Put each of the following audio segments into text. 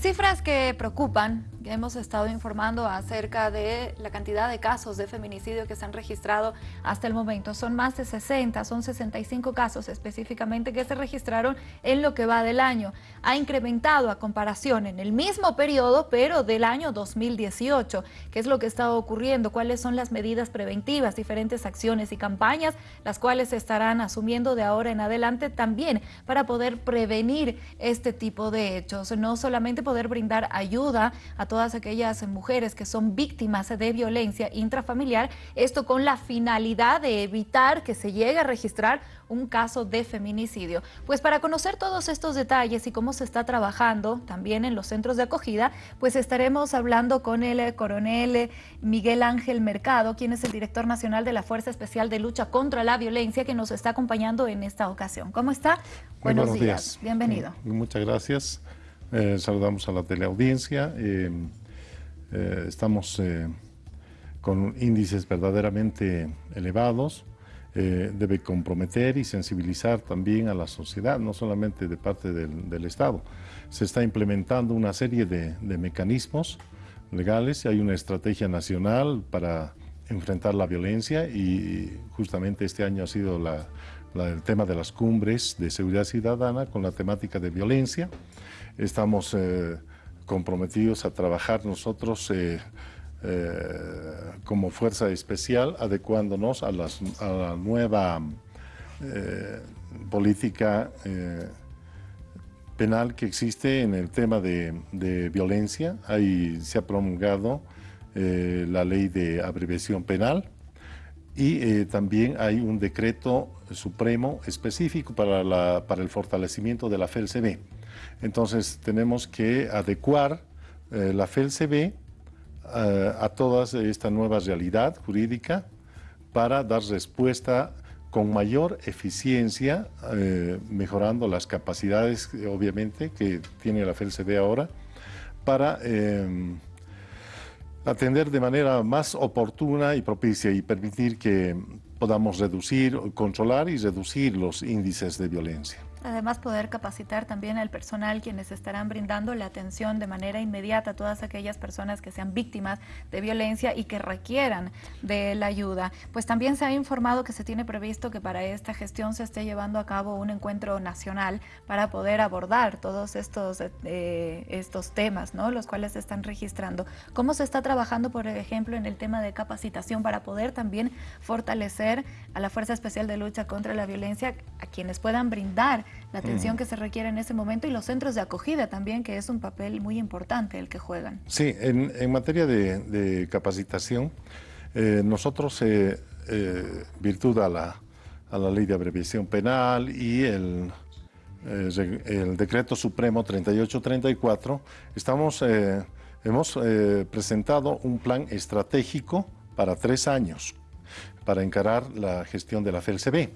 Cifras que preocupan, hemos estado informando acerca de la cantidad de casos de feminicidio que se han registrado hasta el momento. Son más de 60, son 65 casos específicamente que se registraron en lo que va del año. Ha incrementado a comparación en el mismo periodo, pero del año 2018. ¿Qué es lo que está ocurriendo? ¿Cuáles son las medidas preventivas, diferentes acciones y campañas, las cuales se estarán asumiendo de ahora en adelante también para poder prevenir este tipo de hechos? No solamente poder brindar ayuda a todas aquellas mujeres que son víctimas de violencia intrafamiliar, esto con la finalidad de evitar que se llegue a registrar un caso de feminicidio. Pues para conocer todos estos detalles y cómo se está trabajando también en los centros de acogida, pues estaremos hablando con el coronel Miguel Ángel Mercado, quien es el director nacional de la Fuerza Especial de Lucha contra la Violencia, que nos está acompañando en esta ocasión. ¿Cómo está? Buenos, días. Bienvenido. Muchas gracias. Eh, saludamos a la teleaudiencia. Eh, eh, estamos con índices verdaderamente elevados. debe comprometer y sensibilizar también a la sociedad, no solamente de parte del, Estado. Se está implementando una serie de, mecanismos legales, hay una estrategia nacional para enfrentar la violencia y justamente este año ha sido el tema de las cumbres de seguridad ciudadana con la temática de violencia. Estamos eh, comprometidos a trabajar nosotros eh, eh, como fuerza especial, adecuándonos a, la nueva política penal que existe en el tema de, violencia. Ahí se ha promulgado la ley de abreviación penal y también hay un decreto supremo específico para, para el fortalecimiento de la FELCB. Entonces tenemos que adecuar eh, la FELCB eh, a toda esta nueva realidad jurídica para dar respuesta con mayor eficiencia, eh, mejorando las capacidades, obviamente, que tiene la FELCB ahora, para atender de manera más oportuna y propicia y permitir que podamos reducir, controlar y reducir los índices de violencia. Además, poder capacitar también al personal quienes estarán brindando la atención de manera inmediata a todas aquellas personas que sean víctimas de violencia y que requieran de la ayuda. Pues también se ha informado que se tiene previsto que para esta gestión se esté llevando a cabo un encuentro nacional para poder abordar todos estos, eh, estos temas, ¿no? los cuales se están registrando. ¿Cómo se está trabajando, por ejemplo, en el tema de capacitación para poder también fortalecer a la Fuerza Especial de Lucha contra la Violencia, a quienes puedan brindar la atención que se requiere en ese momento y los centros de acogida también, que es un papel muy importante el que juegan. Sí, en, materia de, capacitación, eh, nosotros, eh, eh, virtud a la, a la ley de abreviación penal y el, el decreto supremo 3834, estamos, hemos presentado un plan estratégico para tres años para encarar la gestión de la FELCB.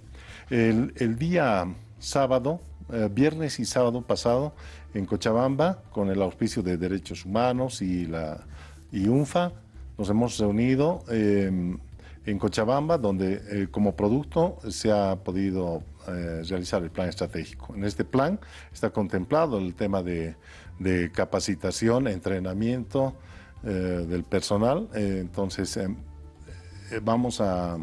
El, el día sábado, eh, viernes y sábado pasado en Cochabamba con el auspicio de Derechos Humanos y la y UNFA. Nos hemos reunido em, en Cochabamba donde eh, como producto se ha podido eh, realizar el plan estratégico. En este plan está contemplado el tema de, capacitación, entrenamiento del personal. entonces em, vamos a,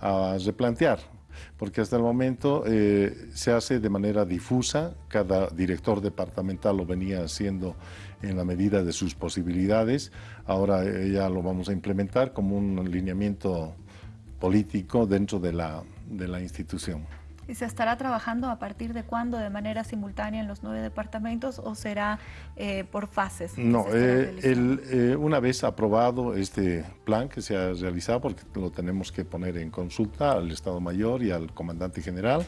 a replantear porque hasta el momento eh, se hace de manera difusa, cada director departamental lo venía haciendo en la medida de sus posibilidades, ahora eh, ya lo vamos a implementar como un lineamiento político dentro de la, de la institución. ¿Y se estará trabajando a partir de cuándo de manera simultánea en los nueve departamentos o será eh, por fases? No, eh, eh, una vez aprobado este plan que se ha realizado, porque lo tenemos que poner en consulta al Estado Mayor y al Comandante General,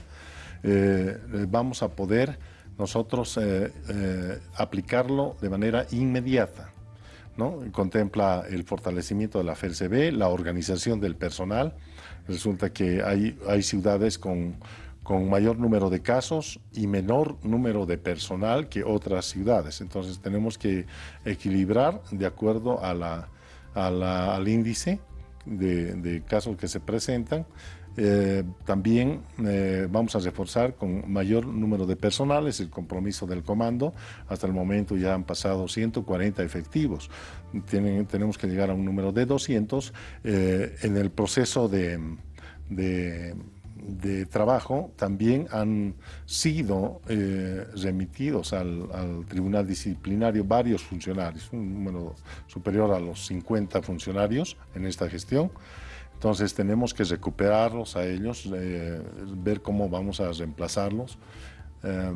vamos a poder nosotros aplicarlo de manera inmediata. ¿no? Contempla el fortalecimiento de la FELCB, la organización del personal. Resulta que hay, hay ciudades con con mayor número de casos y menor número de personal que otras ciudades. Entonces tenemos que equilibrar de acuerdo al índice de, casos que se presentan Eh, también eh, vamos a reforzar con mayor número de personales el compromiso del comando. Hasta el momento ya han pasado 140 efectivos. Tenemos que llegar a un número de 200 en el proceso de trabajo también han sido eh, remitidos al, Tribunal Disciplinario varios funcionarios, un número superior a los 50 funcionarios en esta gestión. Entonces tenemos que recuperarlos a ellos, eh, ver cómo vamos a reemplazarlos. Eh,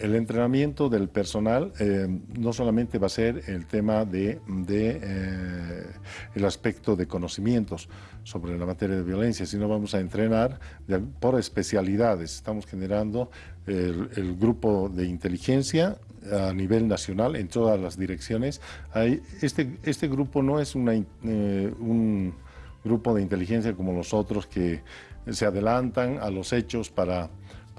el entrenamiento del personal eh, no solamente va a ser el tema de, eh, el aspecto de conocimientos sobre la materia de violencia, sino vamos a entrenar por especialidades. Estamos generando el, grupo de inteligencia a nivel nacional en todas las direcciones. Este, este grupo no es eh, un grupo de inteligencia como los otros que se adelantan a los hechos para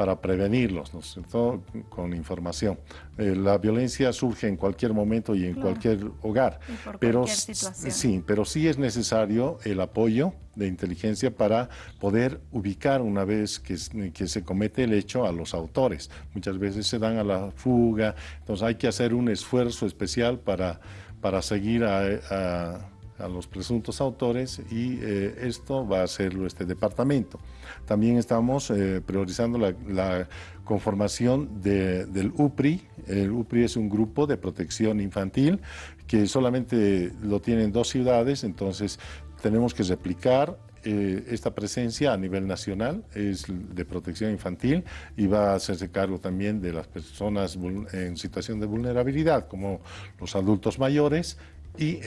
para prevenirlos, ¿no? Con información. Eh, la violencia surge en cualquier momento y en cualquier hogar, pero sí, pero sí es necesario el apoyo de inteligencia para poder ubicar una vez que, que, se comete el hecho a los autores. Muchas veces se dan a la fuga, entonces hay que hacer un esfuerzo especial para, para seguir a a los presuntos autores y eh, esto va a hacerlo este departamento. También estamos eh, priorizando la, conformación del UPRI. El UPRI es un grupo de protección infantil que solamente lo tienen dos ciudades, entonces tenemos que replicar eh, esta presencia a nivel nacional es de protección infantil y va a hacerse cargo también de las personas en situación de vulnerabilidad, como los adultos mayores y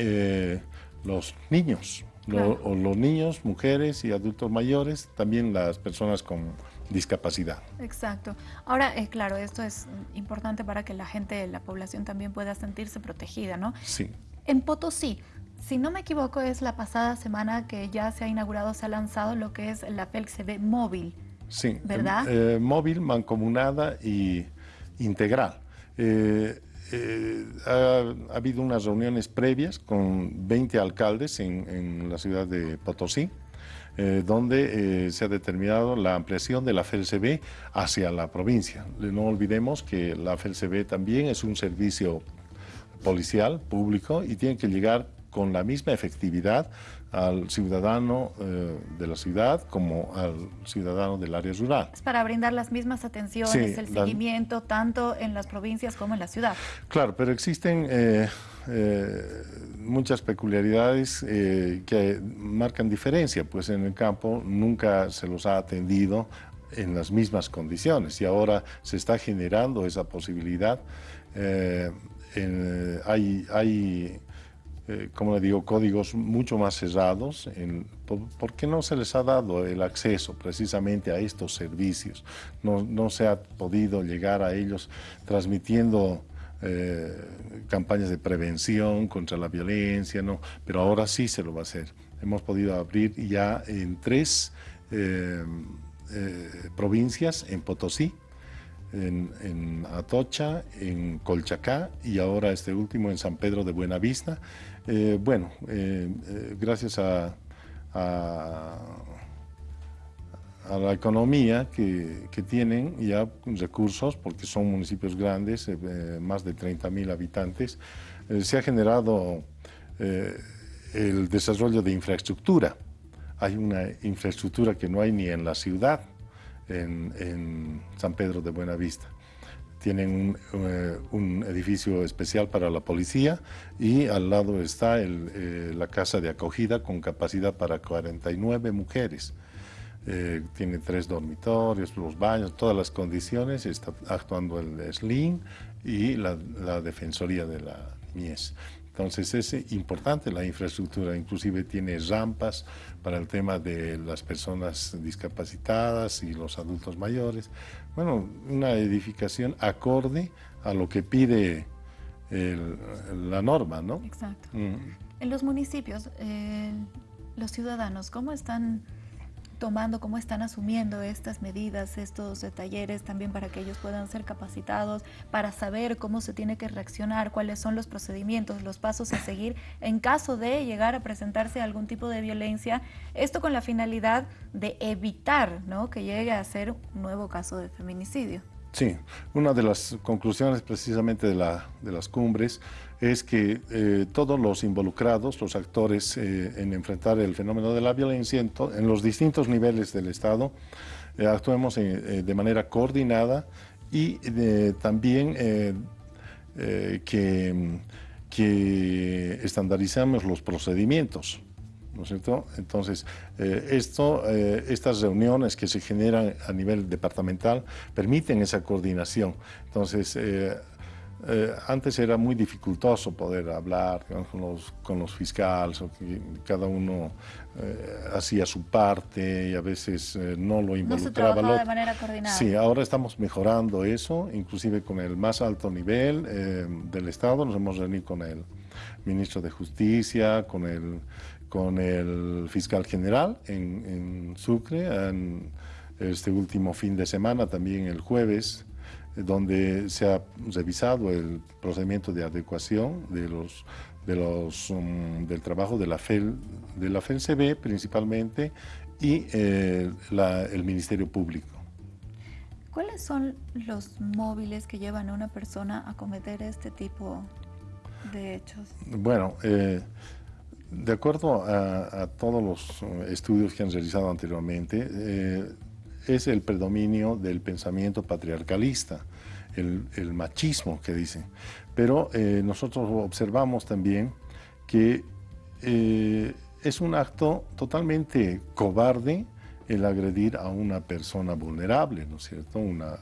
los niños, o los niños, mujeres y adultos mayores, también las personas con discapacidad. Exacto. Ahora, eh, claro, esto es importante para que la gente, la población también pueda sentirse protegida, ¿no? Sí. En Potosí, si no me equivoco, es la pasada semana que ya se ha inaugurado, se ha lanzado lo que es la FELCB móvil. Sí. ¿Verdad? Eh, móvil, mancomunada y integral. Eh, eh, ha, habido unas reuniones previas con 20 alcaldes en, la ciudad de Potosí, eh, donde eh, se ha determinado la ampliación de la FLCB hacia la provincia. No olvidemos que la FLCB también es un servicio policial público y tiene que llegar con la misma efectividad al ciudadano eh, de la ciudad como al ciudadano del área rural. Es para brindar las mismas atenciones, el seguimiento, tanto en las provincias como en la ciudad. Claro, pero existen eh, eh, muchas peculiaridades que marcan diferencia, pues en el campo nunca se los ha atendido en las mismas condiciones y ahora se está generando esa posibilidad. hay, hay eh, como le digo, códigos mucho más cerrados. por, qué no se les ha dado el acceso precisamente a estos servicios? No, se ha podido llegar a ellos transmitiendo eh, campañas de prevención contra la violencia, ¿no? pero ahora sí se lo va a hacer. Hemos podido abrir ya en tres eh, provincias, en Potosí, en, Atocha, en Colchacá y ahora este último en San Pedro de Buenavista. Eh, bueno, eh, eh, gracias a, la economía que, tienen ya recursos, porque son municipios grandes, más de 30 mil habitantes, se ha generado el desarrollo de infraestructura. Hay una infraestructura que no hay ni en la ciudad, en, San Pedro de Buenavista. Tienen eh, un, edificio especial para la policía y al lado está eh, la casa de acogida con capacidad para 49 mujeres. Eh, tiene tres dormitorios, los baños, todas las condiciones, está actuando el SLIN y la, la Defensoría de la Mies. Entonces es importante la infraestructura, inclusive tiene rampas para el tema de las personas discapacitadas y los adultos mayores. Bueno, una edificación acorde a lo que pide la norma, ¿no? Exacto. Mm. En los municipios, eh, los ciudadanos, ¿cómo están tomando, cómo están asumiendo estas medidas, estos talleres también para que ellos puedan ser capacitados, para saber cómo se tiene que reaccionar, cuáles son los procedimientos, los pasos a seguir en caso de llegar a presentarse algún tipo de violencia, esto con la finalidad de evitar ¿no? que llegue a ser un nuevo caso de feminicidio. Sí, una de las conclusiones precisamente de, la, de las cumbres es que eh, todos los involucrados, los actores eh, en enfrentar el fenómeno de la violencia en, los distintos niveles del Estado, eh, actuemos de manera coordinada y también que, que estandarizamos los procedimientos. ¿no es cierto? Entonces, esto, estas reuniones que se generan a nivel departamental permiten esa coordinación. Entonces, antes era muy dificultoso poder hablar con los, con los fiscales, cada uno hacía su parte y a veces no lo involucraba. No se de manera coordinada. Sí, ahora estamos mejorando eso, inclusive con el más alto nivel del Estado. Nos hemos reunido con el ministro de Justicia, con el con el fiscal general en, Sucre en este último fin de semana, también el jueves, donde se ha revisado el procedimiento de adecuación de los, de los, um, del trabajo de la, FEL, de la FELCB principalmente y eh, el Ministerio Público. ¿Cuáles son los móviles que llevan a una persona a cometer este tipo de hechos? Bueno, eh, de acuerdo a, todos los eh, estudios que han realizado anteriormente, eh, es el predominio del pensamiento patriarcalista, el, machismo que dicen. Pero eh, nosotros observamos también que es un acto totalmente cobarde el agredir a una persona vulnerable, ¿no es cierto? Una,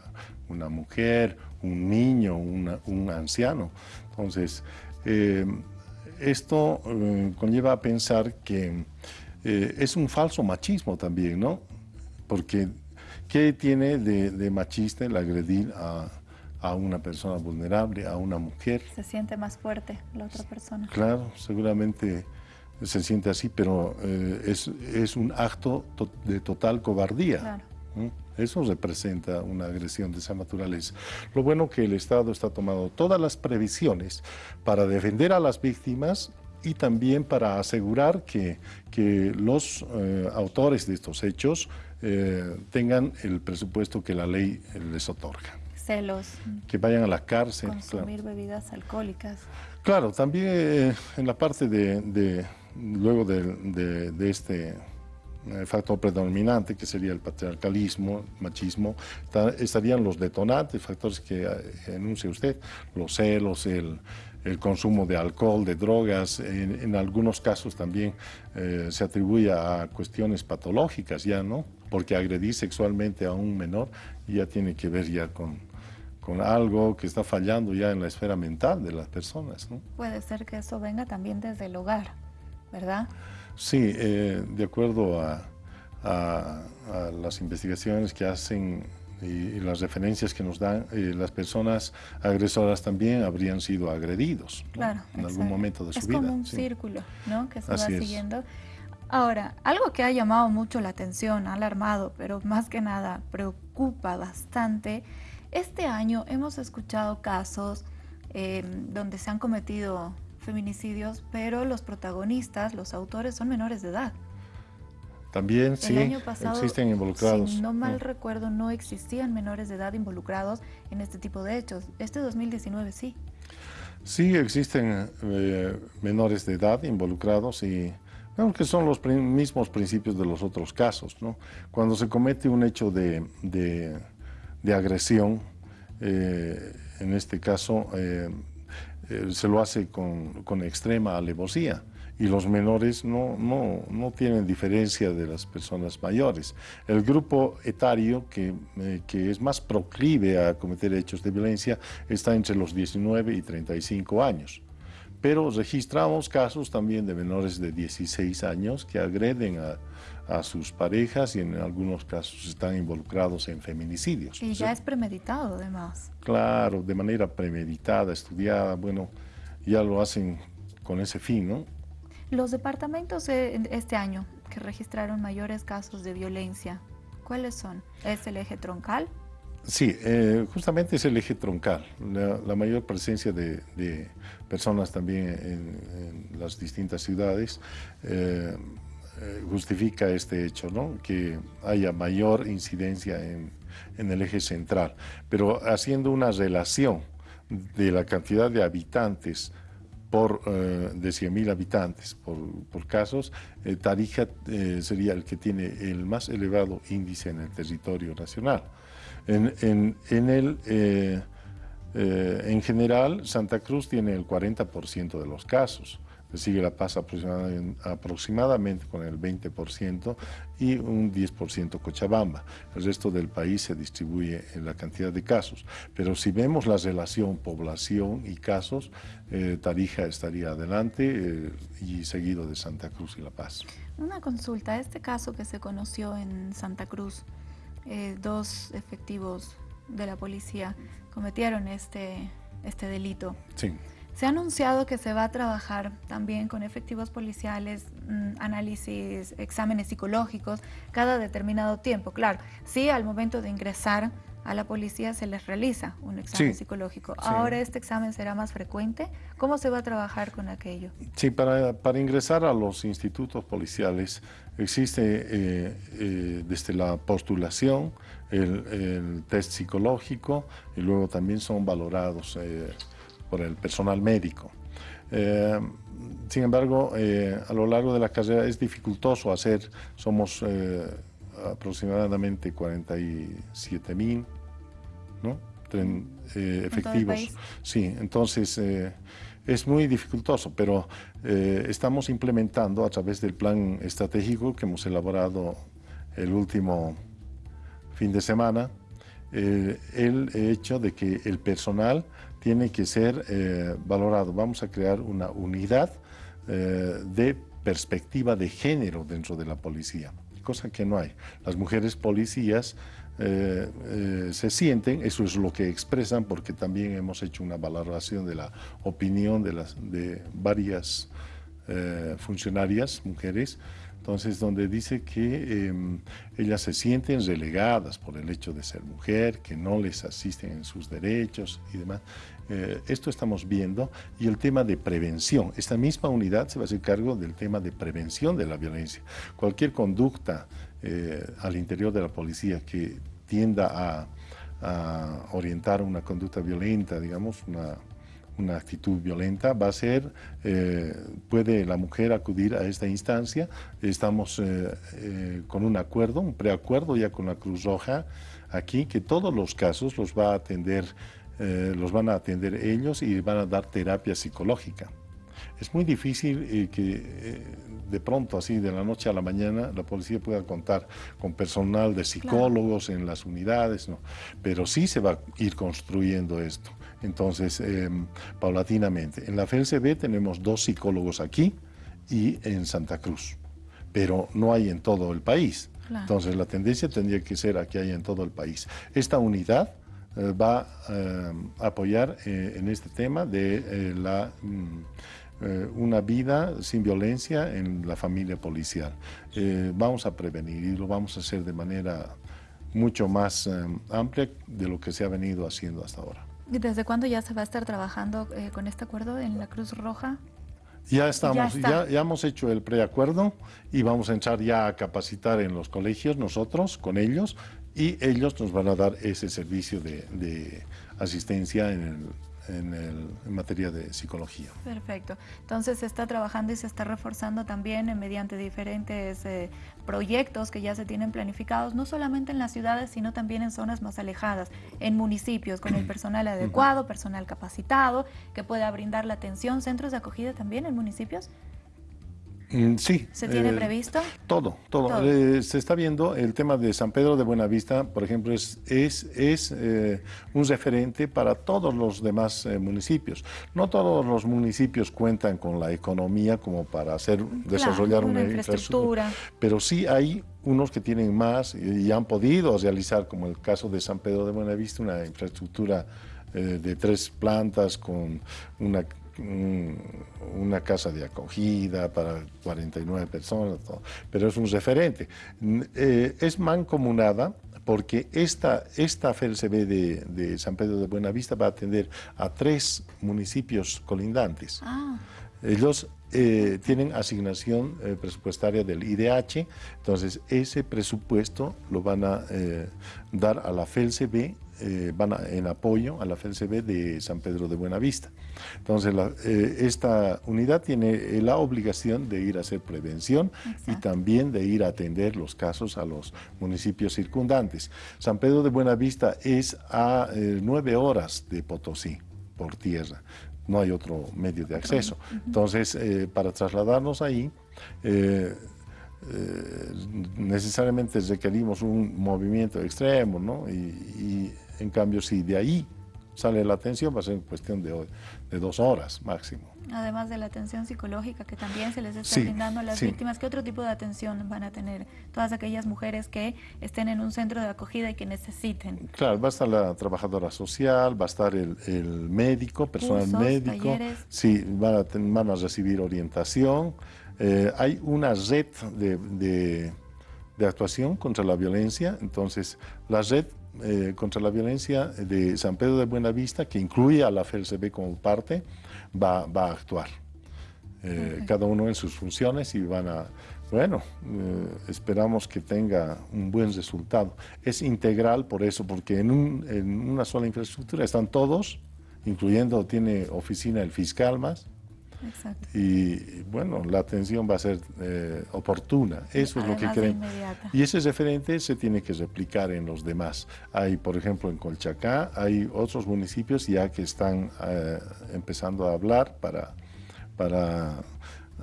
una mujer, un niño, un anciano. Entonces, esto eh, conlleva a pensar que eh, es un falso machismo también, ¿no? Porque ¿qué tiene de, machista el agredir a, una persona vulnerable, a una mujer? Se siente más fuerte la otra persona. Claro, seguramente se siente así, pero eh, es, es, un acto de total cobardía. Claro. Eso representa una agresión de esa naturaleza. Lo bueno que el Estado está tomando todas las previsiones para defender a las víctimas y también para asegurar que, que los eh, autores de estos hechos eh, tengan el presupuesto que la ley les otorga. Celos. Que vayan a la cárcel. Consumir bebidas alcohólicas. Claro, también eh, en la parte de, luego de, de este factor predominante, que sería el patriarcalismo, machismo, estarían los detonantes, factores que eh, enuncia usted, los celos, el, consumo de alcohol, de drogas, en, algunos casos también eh, se atribuye a cuestiones patológicas ya, ¿no? Porque agredir sexualmente a un menor ya tiene que ver ya con, con algo que está fallando ya en la esfera mental de las personas, ¿no? Puede ser que eso venga también desde el hogar, ¿verdad? Sí, eh, de acuerdo a, las investigaciones que hacen y, las referencias que nos dan, eh, las personas agresoras también habrían sido agredidos en algún momento de su vida. Es como un círculo ¿no? que se va siguiendo. Ahora, algo que ha llamado mucho la atención, ha alarmado, pero más que nada preocupa bastante, este año hemos escuchado casos eh, donde se han cometido feminicidios, pero los protagonistas, los autores, son menores de edad. También, sí, existen involucrados. Si no mal mm. recuerdo, no existían menores de edad involucrados en este tipo de hechos. Este 2019 sí. Sí, existen eh, menores de edad involucrados y creo que son los mismos principios de los otros casos. ¿no? Cuando se comete un hecho de, de, agresión, eh, en este caso, eh, se lo hace con, con, extrema alevosía y los menores no, no, no, tienen diferencia de las personas mayores. El grupo etario que, eh, que, es más proclive a cometer hechos de violencia está entre los 19 y 35 años. Pero registramos casos también de menores de 16 años que agreden a, a sus parejas y en algunos casos están involucrados en feminicidios. Y ya es premeditado además. Claro, de manera premeditada, estudiada, bueno, ya lo hacen con ese fin, ¿no? Los departamentos este año que registraron mayores casos de violencia. ¿Cuáles son? ¿Es el eje troncal? Sí, eh, justamente es el eje troncal, la, mayor presencia de, personas también en, las distintas ciudades eh, eh, justifica este hecho, ¿no? que haya mayor incidencia en, el eje central, pero haciendo una relación de la cantidad de habitantes por, de 100.000 habitantes por, por casos, Tarija sería el que tiene el más elevado índice en el territorio nacional. En, en, el, eh, eh, en general, Santa Cruz tiene el 40% de los casos. Le sigue La Paz aproximadamente, con el 20% y un 10% Cochabamba. El resto del país se distribuye en la cantidad de casos. Pero si vemos la relación población y casos, eh, Tarija estaría adelante y seguido de Santa Cruz y La Paz. Una consulta, este caso que se conoció en Santa Cruz, eh, dos efectivos de la policía cometieron este, este delito. Sí. Se ha anunciado que se va a trabajar también con efectivos policiales, mm, análisis, exámenes psicológicos, cada determinado tiempo. Claro, sí, al momento de ingresar a la policía se les realiza un examen psicológico. Ahora este examen será más frecuente. ¿Cómo se va a trabajar con aquello? Sí, para, para ingresar a los institutos policiales existe eh, eh, desde la postulación el, test psicológico y luego también son valorados eh, por el personal médico. sin embargo, a lo largo de la carrera es dificultoso hacer, somos aproximadamente 47 mil ¿no? Eh, efectivos. Sí, entonces eh, es muy dificultoso, pero eh, estamos implementando a través del plan estratégico que hemos elaborado el último fin de semana, el hecho de que el personal tiene que ser valorado. Vamos a crear una unidad de perspectiva de género dentro de la policía cosa que no hay. Las mujeres policías eh, eh, se sienten, eso es lo que expresan, porque también hemos hecho una valoración de la opinión de, las, de varias eh, funcionarias, mujeres, entonces donde dice que em, ellas se sienten relegadas por el hecho de ser mujer, que no les asisten en sus derechos y demás. esto estamos viendo y el tema de prevención. Esta misma unidad se va a hacer cargo del tema de prevención de la violencia. Cualquier conducta eh, al interior de la policía que tienda a, orientar una conducta violenta, digamos, una, una actitud violenta, va a ser, eh, puede la mujer acudir a esta instancia, estamos eh, con un acuerdo, un preacuerdo ya con la Cruz Roja aquí, que todos los casos los va a atender, los van a atender ellos y van a dar terapia psicológica. Es muy difícil que de pronto, así de la noche a la mañana, la policía pueda contar con personal de psicólogos en las unidades, ¿no? pero sí se va a ir construyendo esto. Entonces, em, paulatinamente. En la FLCB tenemos dos psicólogos aquí y en Santa Cruz, pero no hay en todo el país. Entonces, la tendencia tendría que ser aquí hay en todo el país. Esta unidad eh, va em, a apoyar eh, en este tema de eh, la... Mm, una vida sin violencia en la familia policial. Eh, vamos a prevenir y lo vamos a hacer de manera mucho más eh, amplia de lo que se ha venido haciendo hasta ahora. ¿Y desde cuándo ya se va a estar trabajando con este acuerdo en la Cruz Roja? Ya estamos, ya, ya, hemos hecho el preacuerdo y vamos a entrar ya a capacitar en los colegios nosotros, con ellos, y ellos nos van a dar ese servicio de, de asistencia en el en, materia de psicología. Perfecto. Entonces se está trabajando y se está reforzando también mediante diferentes eh, proyectos que ya se tienen planificados, no solamente en las ciudades, sino también en zonas más alejadas, en municipios, con el personal adecuado, personal capacitado, que pueda brindar la atención, centros de acogida también en municipios. Mm, sí. ¿Se tiene eh, previsto? Todo, todo. Eh, se está viendo el tema de San Pedro de Buenavista, por ejemplo, es, es, es eh, un referente para todos los demás municipios. No todos los municipios cuentan con la economía como para hacer, desarrollar una, infraestructura, pero sí hay unos que tienen más y, y han podido realizar, como el caso de San Pedro de Buenavista, una infraestructura de tres plantas con una una casa de acogida para 49 personas, pero es un referente. Eh, es mancomunada porque esta, esta FLCB de, de, San Pedro de Buenavista va a atender a tres municipios colindantes. Ah. Ellos eh, tienen asignación eh, presupuestaria del IDH, entonces ese presupuesto lo van a eh, dar a la FELCB, van en apoyo a la FELCB de San Pedro de Buenavista. Entonces esta unidad tiene la obligación de ir a hacer prevención y también de ir a atender los casos a los municipios circundantes. San Pedro de Buenavista es a nueve horas de Potosí por tierra no hay otro medio de acceso. Entonces, eh, para trasladarnos ahí, eh, eh, necesariamente requerimos un movimiento extremo, ¿no? Y, y, en cambio, si de ahí sale la atención, va a ser cuestión de, de dos horas máximo. Además de la atención psicológica que también se les está brindando a las víctimas, ¿qué otro tipo de atención van a tener todas aquellas mujeres que estén en un centro de acogida y que necesiten? Claro, va a estar la trabajadora social, va a estar el, médico, personal médico. Sí, van a, van a recibir orientación. Eh, hay una red de, de, de actuación contra la violencia, entonces la red eh, contra la violencia de San Pedro de Buenavista, que incluye a la FLCB como parte, va, va a actuar. Eh, cada uno en sus funciones y van a... Bueno, eh, esperamos que tenga un buen resultado. Es integral por eso, porque en, un, en una sola infraestructura están todos, incluyendo, tiene oficina el fiscal más, y bueno, la atención va a ser eh, oportuna. Eso es lo que queremos. Y ese referente se tiene que replicar en los demás. Hay, por ejemplo, en Colchacá, hay otros municipios ya que están eh, empezando a hablar para, para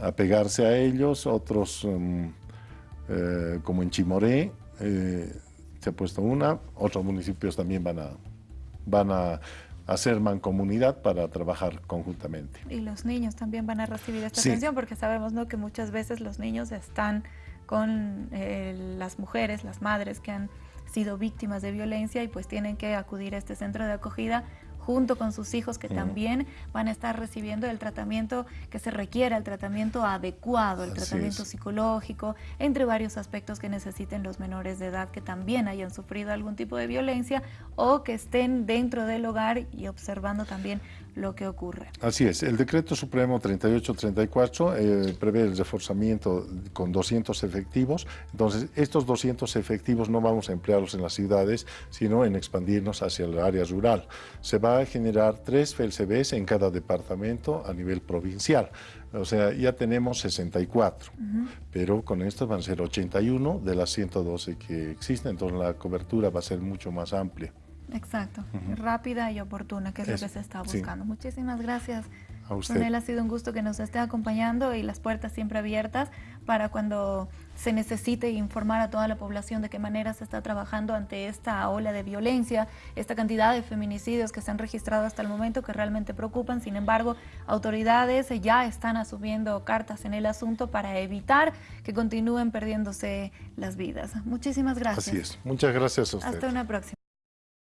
apegarse a ellos. Otros, mm, eh, como en Chimoré, se ha puesto una. Otros municipios también van a, van a hacer mancomunidad para trabajar conjuntamente. Y los niños también van a recibir esta atención porque sabemos ¿no? que muchas veces los niños están con eh, las mujeres, las madres que han sido víctimas de violencia y pues tienen que acudir a este centro de acogida junto con sus hijos que también van a estar recibiendo el tratamiento que se requiere, el tratamiento adecuado, el tratamiento psicológico, entre varios aspectos que necesiten los menores de edad que también hayan sufrido algún tipo de violencia o que estén dentro del hogar y observando también lo que ocurre. Así es, el decreto supremo 3834 eh, prevé el reforzamiento con 200 efectivos, entonces estos 200 efectivos no vamos a emplearlos en las ciudades, sino en expandirnos hacia el área rural. Se va a generar tres FLCBs en cada departamento a nivel provincial, o sea, ya tenemos 64, pero con esto van a ser 81 de las 112 que existen, entonces la cobertura va a ser mucho más amplia. Exacto, rápida y oportuna, que es, lo que se está buscando. Muchísimas gracias. A usted. ha sido un gusto que nos esté acompañando y las puertas siempre abiertas para cuando se necesite informar a toda la población de qué manera se está trabajando ante esta ola de violencia, esta cantidad de feminicidios que se han registrado hasta el momento que realmente preocupan. Sin embargo, autoridades ya están asumiendo cartas en el asunto para evitar que continúen perdiéndose las vidas. Muchísimas gracias. Así es. Muchas gracias a usted. Hasta una próxima.